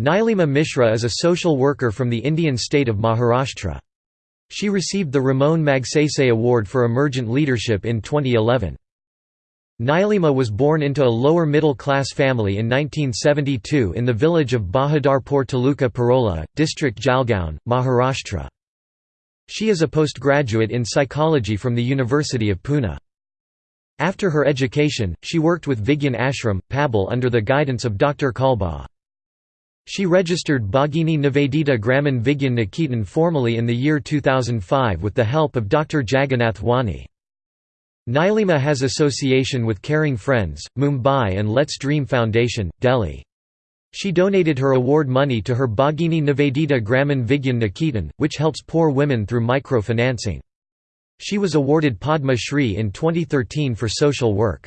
Nilima Mishra is a social worker from the Indian state of Maharashtra. She received the Ramon Magsaysay Award for Emergent Leadership in 2011. Nilima was born into a lower middle class family in 1972 in the village of Bahadarpur Taluka Parola, district Jalgaon, Maharashtra. She is a postgraduate in psychology from the University of Pune. After her education, she worked with Vigyan Ashram, Pabal under the guidance of Dr. Kalbag. She registered Bhagini Nivedita Gramin Vigyan Niketan formally in the year 2005 with the help of Dr. Jagannath Wani. Nilima has association with Caring Friends, Mumbai and Let's Dream Foundation, Delhi. She donated her award money to her Bhagini Nivedita Gramin Vigyan Niketan, which helps poor women through microfinancing. She was awarded Padma Shri in 2013 for social work.